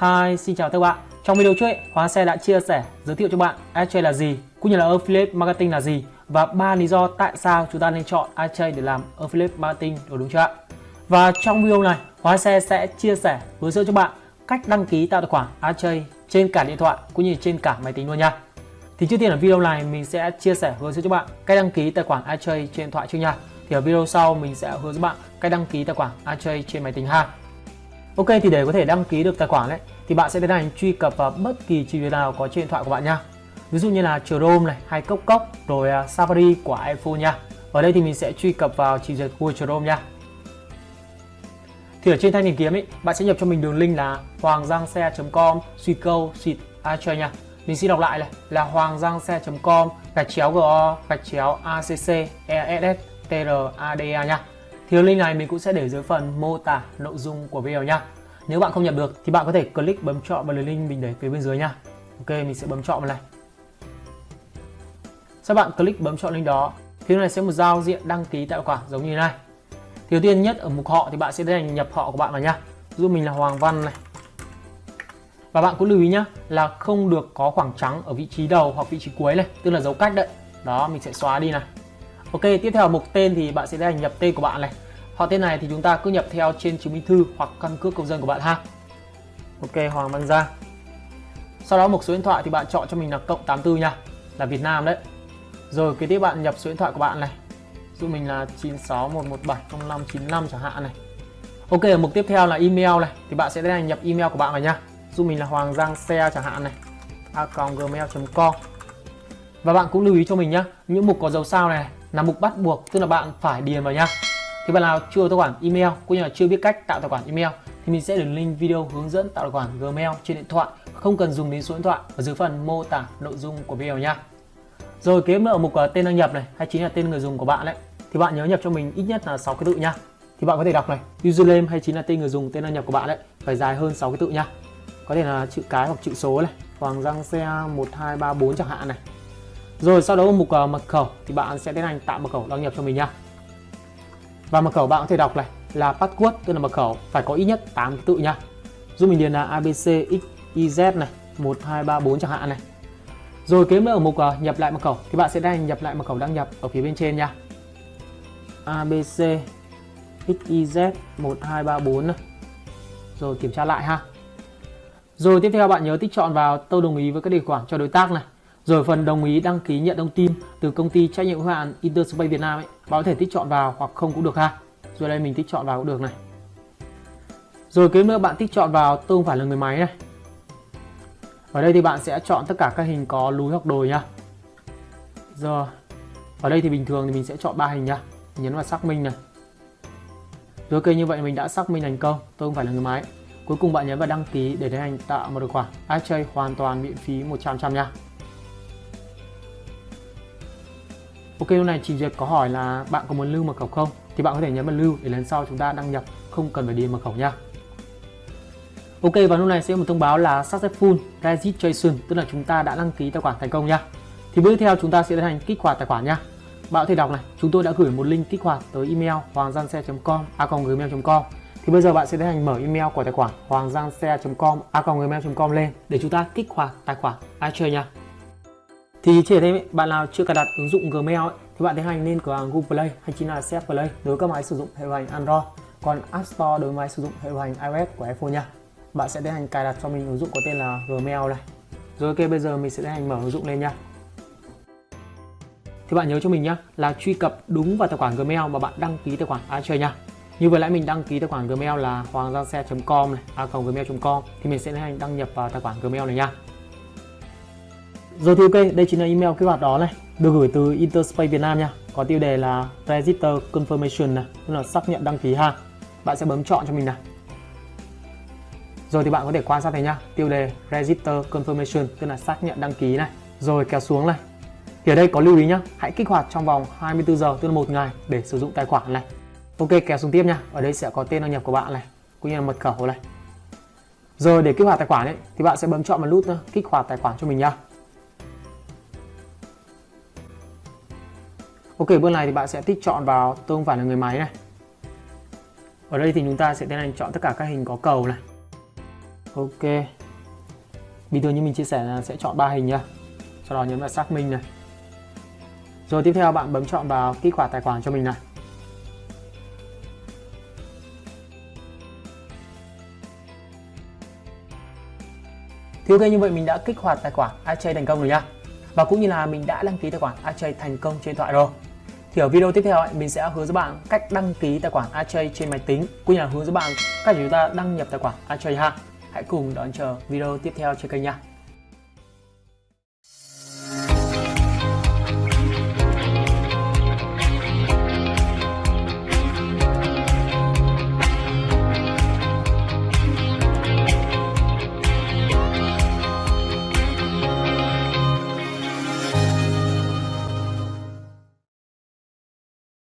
Hi, xin chào các bạn. Trong video trước, Hóa Xe đã chia sẻ giới thiệu cho bạn AdChain là gì, cũng như là Affiliate Marketing là gì và ba lý do tại sao chúng ta nên chọn AdChain để làm Affiliate Marketing đúng, đúng chưa ạ? Và trong video này, Hóa Xe sẽ chia sẻ hướng dẫn cho bạn cách đăng ký tạo tài khoản AdChain trên cả điện thoại cũng như trên cả máy tính luôn nha. Thì trước tiên ở video này mình sẽ chia sẻ hướng dẫn cho bạn cách đăng ký tài khoản AdChain trên điện thoại trước nha. Thì ở video sau mình sẽ hướng dẫn bạn cách đăng ký tài khoản AdChain trên máy tính ha. Ok thì để có thể đăng ký được tài khoản đấy thì bạn sẽ tiến hành truy cập vào bất kỳ trình duyệt nào có trên điện thoại của bạn nha. Ví dụ như là Chrome này hay Cốc Cốc rồi à, Safari của iPhone nha. Ở đây thì mình sẽ truy cập vào trình duyệt Google Chrome nha. Thì ở trên thanh tìm kiếm ấy, bạn sẽ nhập cho mình đường link là hoanggiangxe.com suy câu xịt iChain nha. Mình xin đọc lại này là hoanggiangxe.com gạch chéo go gạch chéo acc ess trada nha. Thì link này mình cũng sẽ để dưới phần mô tả nội dung của video nha. Nếu bạn không nhập được thì bạn có thể click bấm chọn vào link mình để phía bên dưới nha. Ok, mình sẽ bấm chọn vào này. Sau bạn click bấm chọn link đó, thì này sẽ một giao diện đăng ký tài khoản giống như thế này. Thì đầu tiên nhất ở mục họ thì bạn sẽ tiến hành nhập họ của bạn vào nha. Giúp mình là Hoàng Văn này. Và bạn cũng lưu ý nhá là không được có khoảng trắng ở vị trí đầu hoặc vị trí cuối này, tức là dấu cách đấy. Đó, mình sẽ xóa đi này. Ok, tiếp theo mục tên thì bạn sẽ hành nhập tên của bạn này. Họ tên này thì chúng ta cứ nhập theo trên chứng minh thư hoặc căn cước công dân của bạn ha. Ok, Hoàng Văn Giang. Sau đó mục số điện thoại thì bạn chọn cho mình là cộng 84 nha, là Việt Nam đấy. Rồi kế tiếp bạn nhập số điện thoại của bạn này. Giúp mình là 9611705595 chẳng hạn này. Ok, ở mục tiếp theo là email này thì bạn sẽ tiến hành nhập email của bạn vào nha. Giúp mình là Hoàng Giang Xe chẳng hạn này. a.gmail.com Và bạn cũng lưu ý cho mình nhá, những mục có dấu sao này là mục bắt buộc, tức là bạn phải điền vào nhá. Thì bạn nào chưa tài khoản email, cũng như là chưa biết cách tạo tài khoản email, thì mình sẽ để link video hướng dẫn tạo tài khoản Gmail trên điện thoại. Không cần dùng đến số điện thoại, ở dưới phần mô tả nội dung của video nha rồi, kế nữa ở mục à, tên đăng nhập này, hay chính là tên người dùng của bạn đấy thì bạn nhớ nhập cho mình ít nhất là 6 cái tự nha thì bạn có thể đọc này, username hay chính là tên người dùng, tên đăng nhập của bạn đấy phải dài hơn 6 cái tự nha có thể là chữ cái hoặc chữ số này Hoàng Giang xe 1234 chẳng hạn này rồi sau đó ở mục uh, mật khẩu thì bạn sẽ tiến hành tạo mật khẩu đăng nhập cho mình nha. Và mật khẩu bạn có thể đọc này là password tức là mật khẩu phải có ít nhất 8 ký tự nha. Giúp mình điền là abcxyz này 1234 chẳng hạn này. Rồi kế nữa ở mục uh, nhập lại mật khẩu thì bạn sẽ tiến hành nhập lại mật khẩu đăng nhập ở phía bên trên nha. abc xyz 1234 này. Rồi kiểm tra lại ha. Rồi tiếp theo bạn nhớ tích chọn vào tôi đồng ý với các điều khoản cho đối tác này rồi phần đồng ý đăng ký nhận thông tin từ công ty trách nhiệm hữu hạn Interspace Việt Nam ấy, bạn có thể tích chọn vào hoặc không cũng được ha. Rồi đây mình tích chọn vào cũng được này. Rồi kế nữa bạn tích chọn vào tôi không phải là người máy này. Ở đây thì bạn sẽ chọn tất cả các hình có lúi hoặc đồi nhá. Rồi. Ở đây thì bình thường thì mình sẽ chọn ba hình nhá. Nhấn vào xác minh này. Rồi ok như vậy mình đã xác minh thành công, tôi không phải là người máy. Cuối cùng bạn nhấn vào đăng ký để tiến hành tạo một tài khoản chơi hoàn toàn miễn phí 100% nha. Ok lúc này chị duyệt có hỏi là bạn có muốn lưu mật khẩu không thì bạn có thể nhấn vào lưu để lần sau chúng ta đăng nhập không cần phải điền mật khẩu nha. Ok và lúc này sẽ một thông báo là successful registration tức là chúng ta đã đăng ký tài khoản thành công nha. Thì bước tiếp theo chúng ta sẽ tiến hành kích hoạt tài khoản nha. Bạn có thể đọc này, chúng tôi đã gửi một link kích hoạt tới email hoanggiangxe.com a.gmail.com thì bây giờ bạn sẽ tiến hành mở email của tài khoản hoanggiangxe.com a.gmail.com lên để chúng ta kích hoạt tài khoản iChain nha. Thì chỉ thêm bạn nào chưa cài đặt ứng dụng Gmail ấy, thì bạn tiến hành lên cửa hàng Google Play hay chính là Set Play đối với các máy sử dụng hệ điều hành Android. Còn App Store đối với máy sử dụng hệ điều hành iOS của iPhone nha. Bạn sẽ tiến hành cài đặt cho mình ứng dụng có tên là Gmail này. Rồi ok bây giờ mình sẽ tiến hành mở ứng dụng lên nha. Thì bạn nhớ cho mình nhá là truy cập đúng vào tài khoản Gmail mà bạn đăng ký tài khoản iChain nha. Như vừa nãy mình đăng ký tài khoản Gmail là hoanggiangxe.com này, a.gmail.com thì mình sẽ tiến hành đăng nhập vào tài khoản Gmail này nha. Rồi thì ok, đây chính là email kích hoạt đó này, được gửi từ Interspace Việt Nam nha. Có tiêu đề là Register Confirmation này, tức là xác nhận đăng ký ha. Bạn sẽ bấm chọn cho mình này. Rồi thì bạn có thể quan sát thấy nha, tiêu đề Register Confirmation tức là xác nhận đăng ký này. Rồi kéo xuống này. Thì ở đây có lưu ý nhá, hãy kích hoạt trong vòng 24 giờ tức là một ngày để sử dụng tài khoản này. Ok, kéo xuống tiếp nha. Ở đây sẽ có tên đăng nhập của bạn này, cũng như là mật khẩu này. Rồi để kích hoạt tài khoản ấy thì bạn sẽ bấm chọn vào nút kích hoạt tài khoản cho mình nha. Ok bước này thì bạn sẽ tích chọn vào tôi không phải là người máy này. Ở đây thì chúng ta sẽ tiến hành chọn tất cả các hình có cầu này. Ok. Bình thường như mình chia sẻ là sẽ chọn ba hình nha sau đó nhấn vào xác minh này. Rồi tiếp theo bạn bấm chọn vào kích hoạt tài khoản cho mình này. Thì ok, như vậy mình đã kích hoạt tài khoản iChain thành công rồi nhá. Và cũng như là mình đã đăng ký tài khoản iChay thành công trên điện thoại rồi. Thì ở video tiếp theo ấy, mình sẽ hướng dẫn bạn cách đăng ký tài khoản iChay trên máy tính Cũng như là hướng dẫn bạn cách chúng ta đăng nhập tài khoản iChay ha. Hãy cùng đón chờ video tiếp theo trên kênh nha.